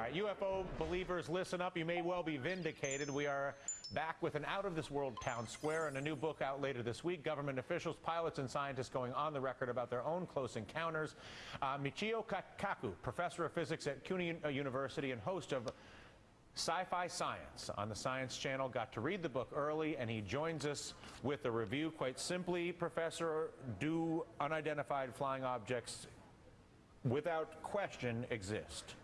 All right, UFO believers, listen up. You may well be vindicated. We are back with an out of this world town square and a new book out later this week. Government officials, pilots, and scientists going on the record about their own close encounters. Uh, Michio Kaku, professor of physics at CUNY University and host of Sci-Fi Science on the Science Channel got to read the book early, and he joins us with a review. Quite simply, Professor, do unidentified flying objects without question exist?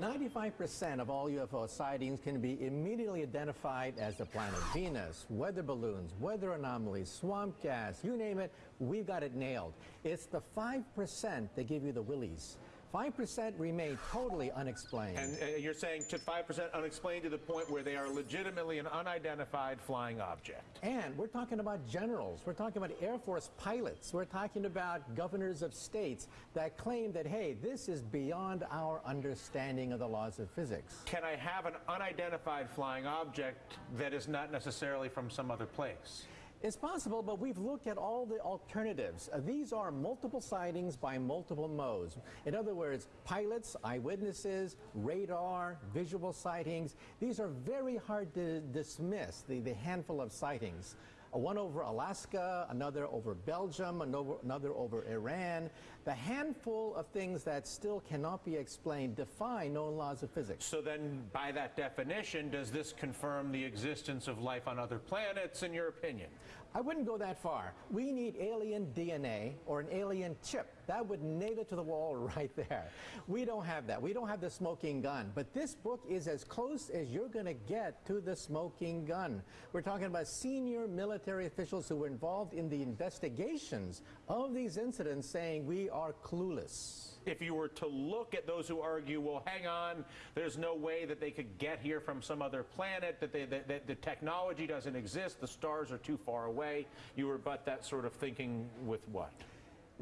95% of all UFO sightings can be immediately identified as the planet Venus, weather balloons, weather anomalies, swamp gas, you name it, we've got it nailed. It's the 5% that give you the willies. 5% remain totally unexplained. And uh, you're saying to 5% unexplained to the point where they are legitimately an unidentified flying object. And we're talking about generals. We're talking about Air Force pilots. We're talking about governors of states that claim that, hey, this is beyond our understanding of the laws of physics. Can I have an unidentified flying object that is not necessarily from some other place? It's possible, but we've looked at all the alternatives. Uh, these are multiple sightings by multiple modes. In other words, pilots, eyewitnesses, radar, visual sightings. These are very hard to dismiss, the, the handful of sightings one over Alaska, another over Belgium, another, over Iran. The handful of things that still cannot be explained defy known laws of physics. So then, by that definition, does this confirm the existence of life on other planets, in your opinion? I wouldn't go that far. We need alien DNA or an alien chip. That would nail it to the wall right there. We don't have that. We don't have the smoking gun. But this book is as close as you're going to get to the smoking gun. We're talking about senior military officials who were involved in the investigations of these incidents saying we are clueless. If you were to look at those who argue, well, hang on, there's no way that they could get here from some other planet, that, they, that, that the technology doesn't exist, the stars are too far away, you rebut that sort of thinking with what?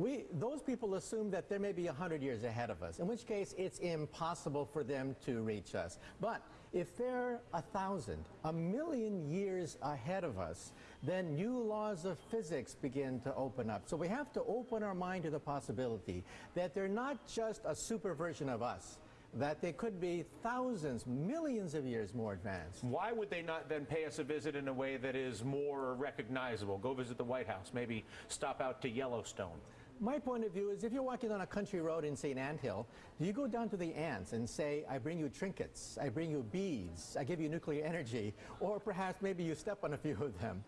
We, those people assume that there may be 100 years ahead of us, in which case it's impossible for them to reach us. But if they're a thousand, a million years ahead of us, then new laws of physics begin to open up. So we have to open our mind to the possibility that they're not just a super version of us, that they could be thousands, millions of years more advanced. Why would they not then pay us a visit in a way that is more recognizable? Go visit the White House, maybe stop out to Yellowstone. My point of view is if you're walking on a country road in St. Anthill, do you go down to the ants and say, I bring you trinkets, I bring you beads, I give you nuclear energy, or perhaps maybe you step on a few of them.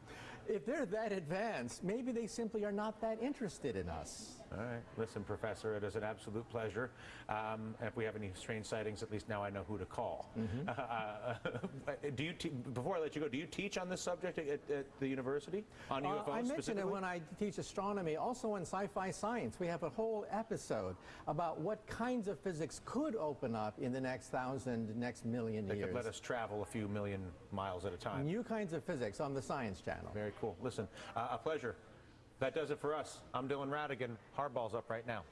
If they're that advanced, maybe they simply are not that interested in us. All right. Listen, Professor, it is an absolute pleasure. Um, if we have any strange sightings, at least now I know who to call. Mm -hmm. uh, do you before I let you go, do you teach on this subject at, at the university on uh, UFOs I mentioned it when I teach astronomy. Also in sci-fi science, we have a whole episode about what kinds of physics could open up in the next thousand, next million they years. Could let us travel a few million miles at a time. New kinds of physics on the Science Channel. Very cool. Listen, uh, a pleasure. That does it for us. I'm Dylan Ratigan. Hardball's up right now.